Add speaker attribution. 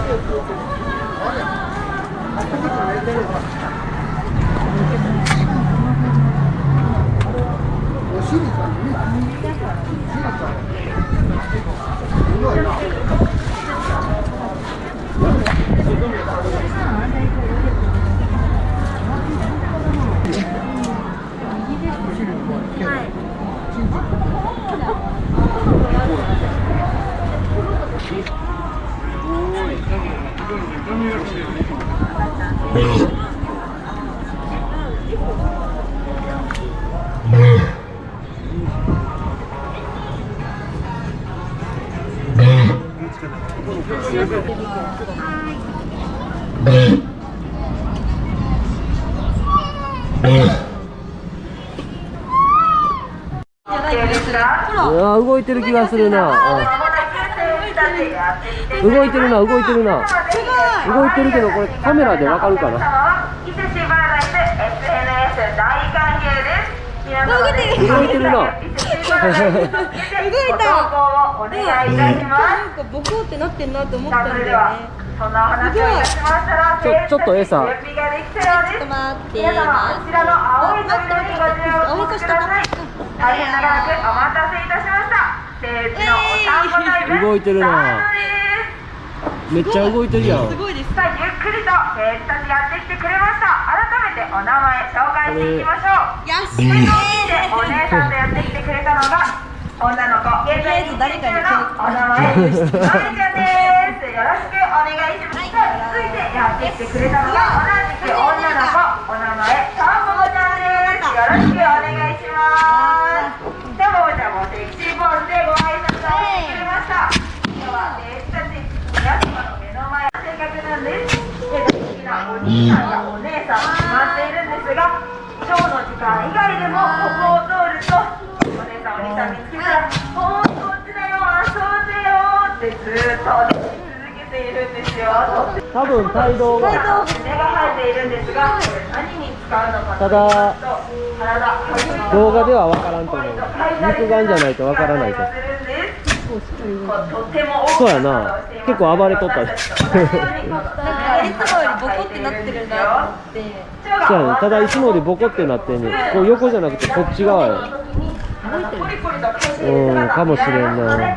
Speaker 1: うわ動いてる気がするな、動いてるな動いてるな。動いてるけどこれカメラでわかるかな？
Speaker 2: 伊勢市バライス SNS 大歓迎です
Speaker 1: 動いてるな。
Speaker 2: 動いた。お願いいた。します
Speaker 3: なんかボコってなってんなと思ったんだよね。
Speaker 2: はそんなお話をいたしましたら
Speaker 1: ちょちょっと餌。
Speaker 2: 準備ができたようです
Speaker 3: ちょっと待って
Speaker 2: 皆様こちらの青い扉にご注目ください大変長らくお待たせいたしました
Speaker 1: 動いてるな。めっちゃ動いてるやん。
Speaker 3: すごいです。
Speaker 2: さあゆっくりと生徒たちやってきてくれました。改めてお名前紹介していきましょう。
Speaker 3: よし
Speaker 2: でお姉さんとやってきてくれたのが女の子現在
Speaker 3: とりあえず誰かに
Speaker 2: のお名前まりちゃんです。よろしくお願いします、さあ続いてやってきてくれたのが同じく女の子お名前たんぼちゃんです。よろしくお願いしますたんぼちゃんもセクシーポーズでご挨拶をしてくれました今日は生徒たち皆様の目の前せっかくなんですで大好きなお兄さんやお姉さん決まっているんですがショーの時間以外でもここを通るとお姉さんお兄さん見つけたら「ほんとこっちだよ遊んでよ」ってずーっと続けているんですよ。
Speaker 1: 多分帯同が
Speaker 2: 根が生えているんですが何に使うのか
Speaker 1: 動画ではわからんと思う。肉眼じゃないとわからないとそうやな。結構暴れとったで。
Speaker 3: なんかいつもよりボコってなってるなと思って。
Speaker 1: そうやね。ただいつもよりボコってなってんねん。こう横じゃなくてこっち側や。うんかもしれんな